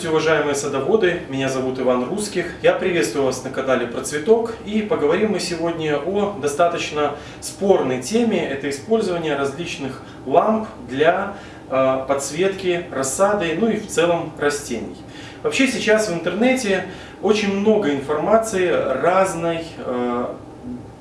Здравствуйте, уважаемые садоводы! Меня зовут Иван Русских. Я приветствую вас на канале Процветок. И поговорим мы сегодня о достаточно спорной теме. Это использование различных ламп для э, подсветки рассады, ну и в целом растений. Вообще сейчас в интернете очень много информации разной, э,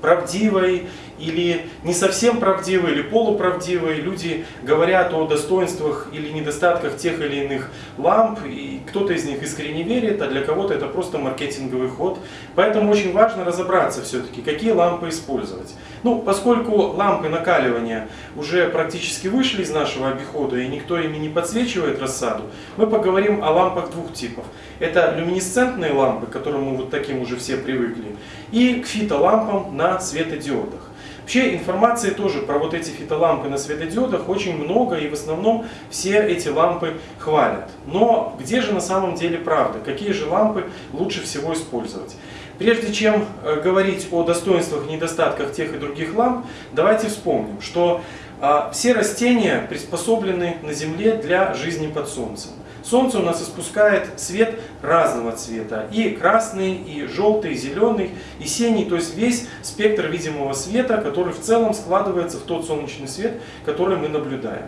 правдивой или не совсем правдивые, или полуправдивые. Люди говорят о достоинствах или недостатках тех или иных ламп, и кто-то из них искренне верит, а для кого-то это просто маркетинговый ход. Поэтому очень важно разобраться все-таки, какие лампы использовать. Ну, поскольку лампы накаливания уже практически вышли из нашего обихода, и никто ими не подсвечивает рассаду, мы поговорим о лампах двух типов. Это люминесцентные лампы, к которым мы вот таким уже все привыкли, и к фитолампам на светодиодах. Вообще информации тоже про вот эти фитолампы на светодиодах очень много и в основном все эти лампы хвалят. Но где же на самом деле правда? Какие же лампы лучше всего использовать? Прежде чем э, говорить о достоинствах и недостатках тех и других ламп, давайте вспомним, что а, все растения приспособлены на Земле для жизни под Солнцем. Солнце у нас испускает свет разного цвета. И красный, и желтый, и зеленый, и синий. То есть весь спектр видимого света, который в целом складывается в тот солнечный свет, который мы наблюдаем.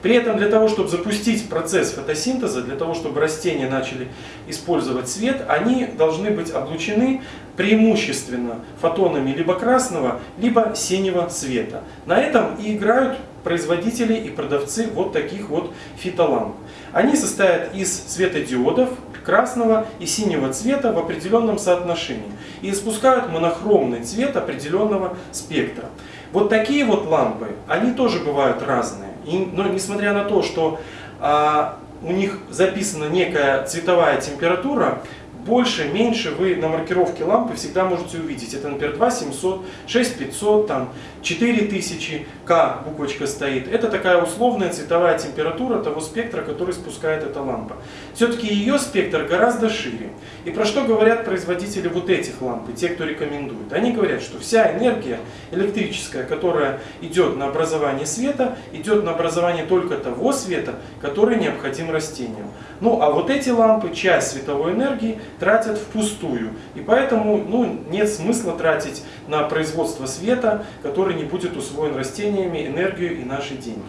При этом для того, чтобы запустить процесс фотосинтеза, для того, чтобы растения начали использовать свет, они должны быть облучены преимущественно фотонами либо красного, либо синего цвета. На этом и играют производители и продавцы вот таких вот фитоламп. Они состоят из светодиодов красного и синего цвета в определенном соотношении и испускают монохромный цвет определенного спектра. Вот такие вот лампы, они тоже бывают разные. И, но несмотря на то, что а, у них записана некая цветовая температура, больше, меньше вы на маркировке лампы всегда можете увидеть. Это, например, 2700, 6500, там, 4000, К буквочка стоит. Это такая условная цветовая температура того спектра, который спускает эта лампа. Все-таки ее спектр гораздо шире. И про что говорят производители вот этих ламп, и те, кто рекомендует? Они говорят, что вся энергия электрическая, которая идет на образование света, идет на образование только того света, который необходим растениям. Ну, а вот эти лампы, часть световой энергии тратят впустую. И поэтому ну, нет смысла тратить на производство света, который не будет усвоен растениями, энергию и наши деньги.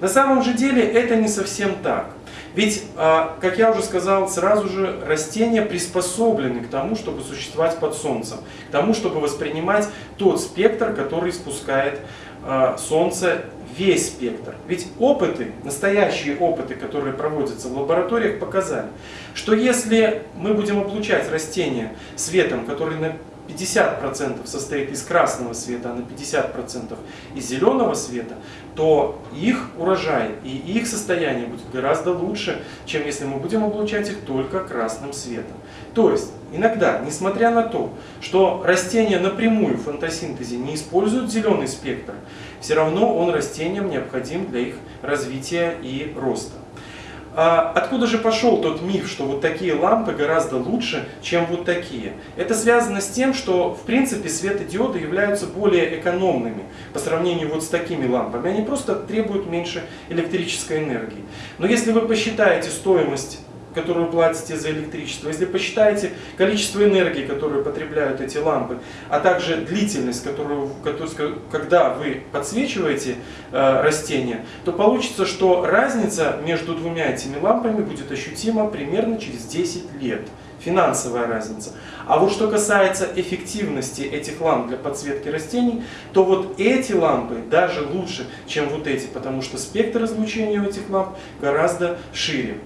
На самом же деле это не совсем так. Ведь, а, как я уже сказал, сразу же растения приспособлены к тому, чтобы существовать под солнцем, к тому, чтобы воспринимать тот спектр, который спускает а, солнце весь спектр. Ведь опыты, настоящие опыты, которые проводятся в лабораториях, показали, что если мы будем облучать растения светом, который на 50% состоит из красного света, а на 50% из зеленого света, то их урожай и их состояние будет гораздо лучше, чем если мы будем облучать их только красным светом. То есть, иногда, несмотря на то, что растения напрямую в фотосинтезе не используют зеленый спектр, все равно он растениям необходим для их развития и роста. А откуда же пошел тот миф, что вот такие лампы гораздо лучше, чем вот такие? Это связано с тем, что в принципе светодиоды являются более экономными по сравнению вот с такими лампами. Они просто требуют меньше электрической энергии. Но если вы посчитаете стоимость которую платите за электричество, если посчитаете количество энергии, которую потребляют эти лампы, а также длительность, которую, когда вы подсвечиваете э, растения, то получится, что разница между двумя этими лампами будет ощутима примерно через 10 лет. Финансовая разница. А вот что касается эффективности этих ламп для подсветки растений, то вот эти лампы даже лучше, чем вот эти, потому что спектр излучения у этих ламп гораздо шире.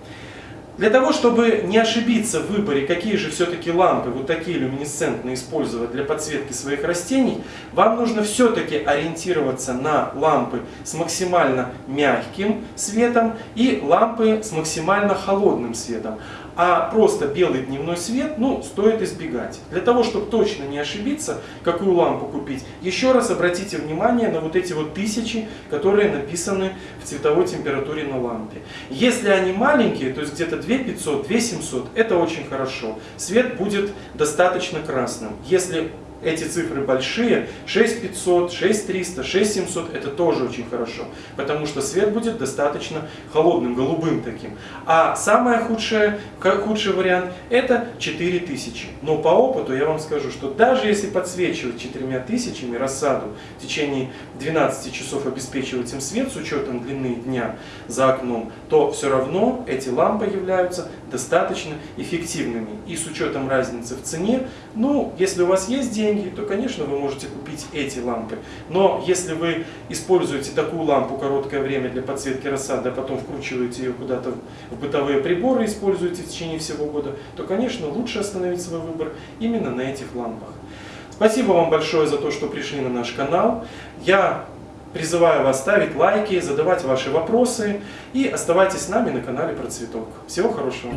Для того, чтобы не ошибиться в выборе, какие же все-таки лампы, вот такие люминесцентные, использовать для подсветки своих растений, вам нужно все-таки ориентироваться на лампы с максимально мягким светом и лампы с максимально холодным светом а просто белый дневной свет, ну, стоит избегать. Для того, чтобы точно не ошибиться, какую лампу купить, еще раз обратите внимание на вот эти вот тысячи, которые написаны в цветовой температуре на лампе. Если они маленькие, то есть где-то 2500, 2700, это очень хорошо. Свет будет достаточно красным. Если эти цифры большие, 6500, 6300, 6700, это тоже очень хорошо, потому что свет будет достаточно холодным, голубым таким. А самое худшее, худший вариант это 4000. Но по опыту я вам скажу, что даже если подсвечивать 4000 рассаду в течение 12 часов обеспечивать им свет с учетом длины дня за окном, то все равно эти лампы являются достаточно эффективными. И с учетом разницы в цене, ну, если у вас есть деньги, то, конечно, вы можете купить эти лампы. Но если вы используете такую лампу короткое время для подсветки рассады, а потом вкручиваете ее куда-то в бытовые приборы, используете в течение всего года, то, конечно, лучше остановить свой выбор именно на этих лампах. Спасибо вам большое за то, что пришли на наш канал. Я призываю вас ставить лайки, задавать ваши вопросы и оставайтесь с нами на канале Процветок. Всего хорошего!